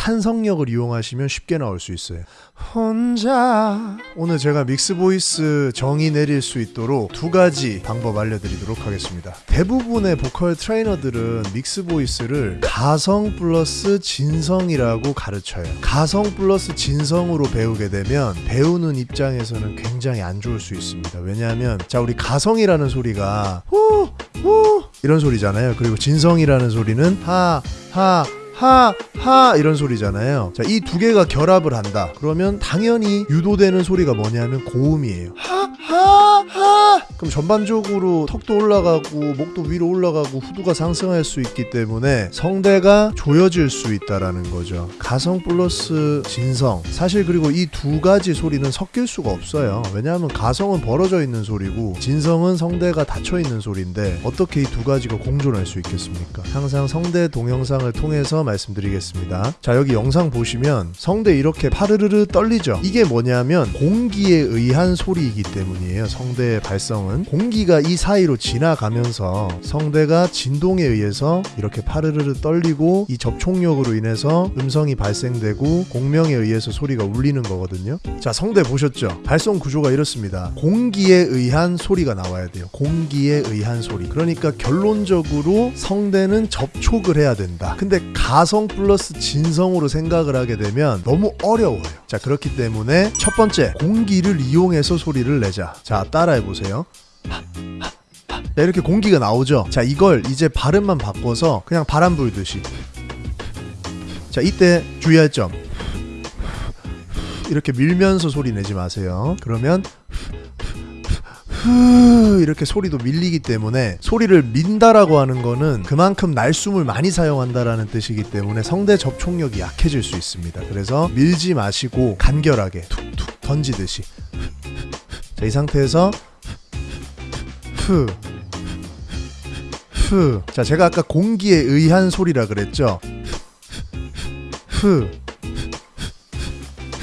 탄성력을 이용하시면 쉽게 나올 수 있어요. 혼자 오늘 제가 mix voice 정의 내릴 수 있도록 두 가지 방법 알려드리도록 하겠습니다. 대부분의 보컬 트레이너들은 mix voice를 가성 플러스 진성이라고 가르쳐요. 가성 플러스 진성으로 배우게 되면 배우는 입장에서는 굉장히 안 좋을 수 있습니다. 왜냐하면 자 우리 가성이라는 소리가 후후 이런 소리잖아요. 그리고 진성이라는 소리는 하 하, 하, 하 이런 소리잖아요. 자, 이 두 개가 결합을 한다. 그러면 당연히 유도되는 소리가 뭐냐면 고음이에요. 하, 하, 하. 그럼 전반적으로 턱도 올라가고 목도 위로 올라가고 후두가 상승할 수 있기 때문에 성대가 조여질 수 있다라는 거죠. 가성 플러스 진성. 사실 그리고 이 두 가지 소리는 섞일 수가 없어요. 왜냐하면 가성은 벌어져 있는 소리고 진성은 성대가 닫혀 있는 소리인데 어떻게 이 두 가지가 공존할 수 있겠습니까? 항상 성대 동영상을 통해서 말씀드리겠습니다. 자, 여기 영상 보시면 성대 이렇게 파르르르 떨리죠. 이게 뭐냐면 공기에 의한 소리이기 때문이에요. 성 대의 발성은 공기가 이 사이로 지나가면서 성대가 진동에 의해서 이렇게 파르르르 떨리고 이 접촉력으로 인해서 음성이 발생되고 공명에 의해서 소리가 울리는 거거든요. 자, 성대 보셨죠? 발성 구조가 이렇습니다. 공기에 의한 소리가 나와야 돼요. 공기에 의한 소리. 그러니까 결론적으로 성대는 접촉을 해야 된다. 근데 가성 플러스 진성으로 생각을 하게 되면 너무 어려워요. 자, 그렇기 때문에 첫 번째, 공기를 이용해서 소리를 내자. 자, 따라 해 보세요. 자, 이렇게 공기가 나오죠. 자, 이걸 이제 발음만 바꿔서 그냥 바람 불듯이. 자, 이때 주의할 점. 이렇게 밀면서 소리 내지 마세요. 그러면 후 이렇게 소리도 밀리기 때문에 소리를 민다라고 하는 거는 그만큼 날숨을 많이 사용한다라는 뜻이기 때문에 성대 접촉력이 약해질 수 있습니다. 그래서 밀지 마시고 간결하게 툭툭 던지듯이 자, 이 상태에서 후 후. 자, 제가 아까 공기에 의한 소리라 그랬죠. 후.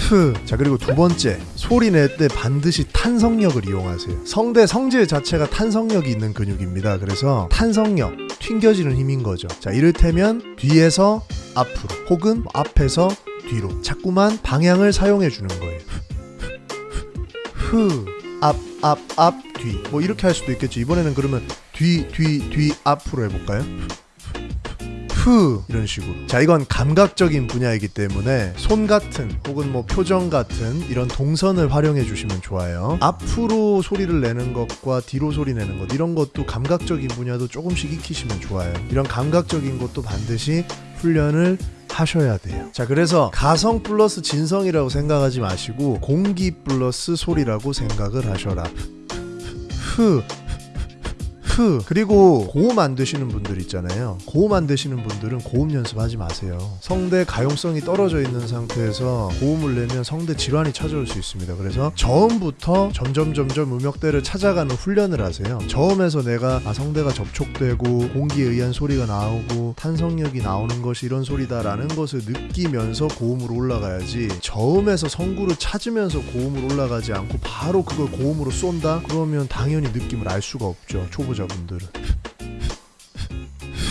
후. 자, 그리고 두 번째. 소리 낼 때 반드시 탄성력을 이용하세요. 성대 성질 자체가 탄성력이 있는 근육입니다. 그래서 탄성력, 튕겨지는 힘인 거죠. 자, 이를테면 뒤에서 앞으로 혹은 앞에서 뒤로 자꾸만 방향을 사용해 주는 거예요. 후. 앞, 앞, 앞, 뒤. 뭐 이렇게 할 수도 있겠죠. 이번에는 그러면 뒤, 뒤, 뒤, 앞으로 해볼까요? 후 이런 식으로 자 이건 감각적인 분야이기 때문에 손 같은 혹은 뭐 표정 같은 이런 동선을 활용해 주시면 좋아요 앞으로 소리를 내는 것과 뒤로 소리 내는 것 이런 것도 감각적인 분야도 조금씩 익히시면 좋아요 이런 감각적인 것도 반드시 훈련을 하셔야 돼요. 자, 그래서 가성 플러스 진성이라고 생각하지 마시고 공기 플러스 소리라고 생각을 하셔라. 흐, 흐. 그리고 고음 안 되시는 분들 있잖아요. 고음 안 되시는 분들은 고음 연습하지 마세요. 성대 가용성이 떨어져 있는 상태에서 고음을 내면 성대 질환이 찾아올 수 있습니다. 그래서 저음부터 점점 점점 음역대를 찾아가는 훈련을 하세요. 저음에서 내가 아 성대가 접촉되고 공기에 의한 소리가 나오고 탄성력이 나오는 것이 이런 소리다 라는 것을 느끼면서 고음으로 올라가야지 저음에서 성구를 찾으면서 고음으로 올라가지 않고 바로 그걸 고음으로 쏜다? 그러면 당연히 느낌을 알 수가 없죠. 초보자 분들은.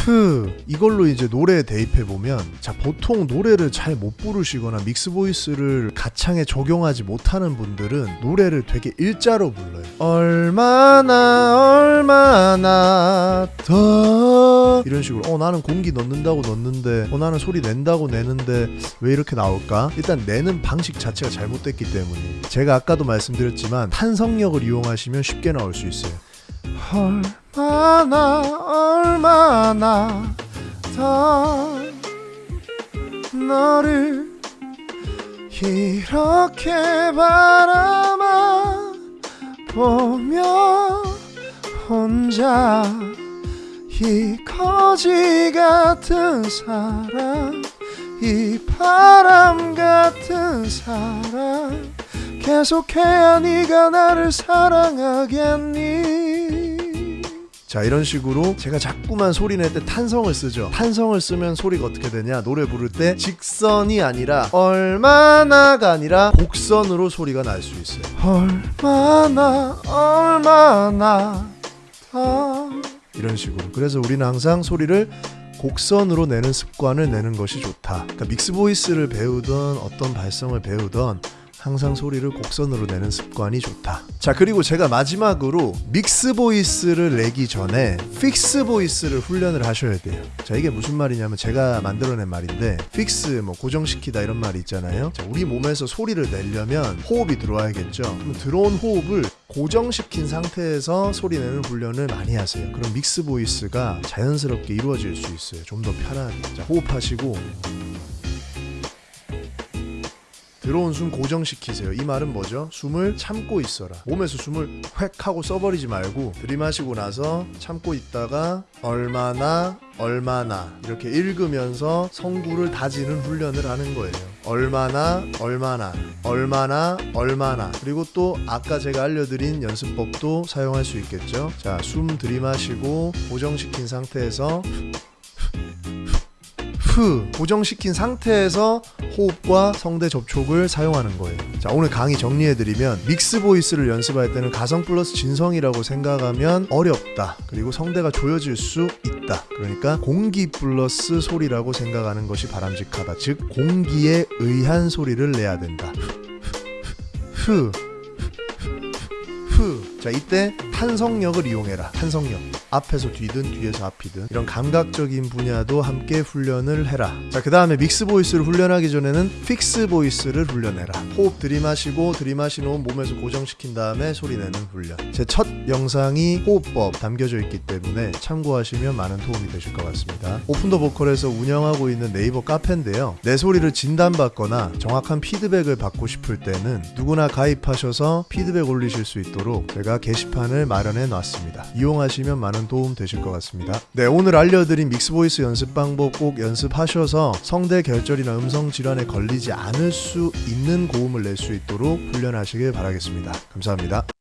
프 이걸로 이제 노래에 대입해 보면 자 보통 노래를 잘 못 부르시거나 믹스 보이스를 가창에 적용하지 못하는 분들은 노래를 되게 일자로 불러요. 얼마나 얼마나 더. 이런 식으로 어 나는 공기 넣는다고 넣는데 어 나는 소리 낸다고 내는데 왜 이렇게 나올까? 일단 내는 방식 자체가 잘못됐기 때문에. 제가 아까도 말씀드렸지만 탄성력을 이용하시면 쉽게 나올 수 있어요 얼마나 얼마나 더 너를 이렇게 바라만 보며 혼자 이 거지 같은 사랑 이 바람 같은 사랑 계속해야 네가 나를 사랑하겠니 자 이런 식으로 제가 자꾸만 소리 낼 때 탄성을 쓰죠. 탄성을 쓰면 소리가 어떻게 되냐? 노래 부를 때 직선이 아니라 얼마나가 아니라 곡선으로 소리가 날 수 있어요. 얼마나 얼마나 더 이런 식으로. 그래서 우리는 항상 소리를 곡선으로 내는 습관을 내는 것이 좋다. 그러니까 믹스 보이스를 배우던 어떤 발성을 배우던 항상 소리를 곡선으로 내는 습관이 좋다. 자, 그리고 제가 마지막으로 mix voice를 내기 전에 fix voice를 훈련을 하셔야 돼요. 자, 이게 무슨 말이냐면 제가 만들어낸 말인데 fix 뭐 고정시키다 이런 말이 있잖아요. 자, 우리 몸에서 소리를 내려면 호흡이 들어와야겠죠. 그럼 들어온 호흡을 고정시킨 상태에서 소리 내는 훈련을 많이 하세요. 그럼 mix voice가 자연스럽게 이루어질 수 있어요. 좀 더 편하게. 자, 호흡하시고 들어온 숨 고정시키세요. 이 말은 뭐죠? 숨을 참고 있어라. 몸에서 숨을 획 하고 써버리지 말고 들이마시고 나서 참고 있다가 얼마나 얼마나 이렇게 읽으면서 성구를 다지는 훈련을 하는 거예요. 얼마나 얼마나 얼마나 얼마나 그리고 또 아까 제가 알려드린 연습법도 사용할 수 있겠죠. 자, 숨 들이마시고 고정시킨 상태에서 후 고정시킨 상태에서 호흡과 성대 접촉을 사용하는 거예요. 자, 오늘 강의 정리해드리면 믹스 보이스를 연습할 때는 가성 플러스 진성이라고 생각하면 어렵다. 그리고 성대가 조여질 수 있다. 그러니까 공기 플러스 소리라고 생각하는 것이 바람직하다. 즉, 공기에 의한 소리를 내야 된다. 후, 후. 자, 이때 탄성력을 이용해라. 탄성력. 앞에서 뒤든 뒤에서 앞이든 이런 감각적인 분야도 함께 훈련을 해라. 자, 그 다음에 mix voice를 훈련하기 전에는 fix voice를 훈련해라. 호흡 들이마시고 들이마신 호흡 몸에서 고정시킨 다음에 소리 내는 훈련. 제 첫 영상이 호흡법 담겨져 있기 때문에 참고하시면 많은 도움이 되실 것 같습니다. 오픈더 보컬에서 운영하고 있는 네이버 카페인데요. 내 소리를 진단받거나 정확한 피드백을 받고 싶을 때는 누구나 가입하셔서 피드백 올리실 수 있도록 제가 게시판을 마련해 놨습니다. 이용하시면 많은 도움 되실 것 같습니다. 네, 오늘 알려드린 mix voice 연습 방법 꼭 연습하셔서 성대 결절이나 음성 질환에 걸리지 않을 수 있는 고음을 낼 수 있도록 훈련하시길 바라겠습니다. 감사합니다.